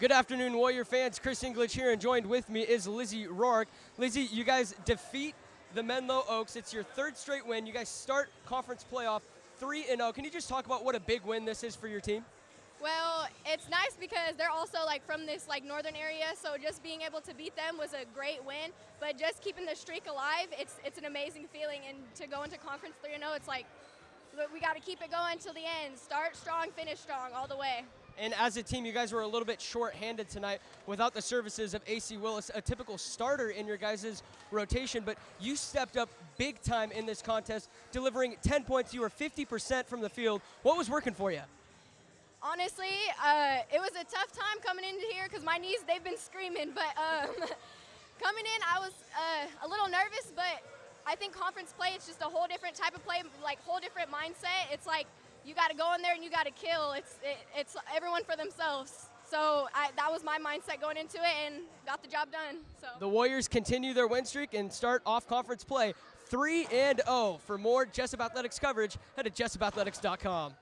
Good afternoon, Warrior fans. Chris English here, and joined with me is Lizzie Rourke. Lizzie, you guys defeat the Menlo Oaks. It's your third straight win. You guys start conference playoff 3 0. Can you just talk about what a big win this is for your team? Well, it's nice because they're also like from this like northern area, so just being able to beat them was a great win. But just keeping the streak alive, it's it's an amazing feeling. And to go into conference 3 0, it's like we got to keep it going till the end. Start strong, finish strong, all the way. And as a team, you guys were a little bit short-handed tonight without the services of AC Willis, a typical starter in your guys' rotation, but you stepped up big time in this contest, delivering 10 points. You were 50% from the field. What was working for you? Honestly, uh, it was a tough time coming into here because my knees, they've been screaming, but um, coming in, I was uh, a little nervous, but I think conference play, it's just a whole different type of play, like whole different mindset. It's like you got to go in there and you got to kill. It's it, it's everyone for themselves. So I, that was my mindset going into it and got the job done. So the Warriors continue their win streak and start off conference play 3 and 0. For more Jessup Athletics coverage, head to jessupathletics.com.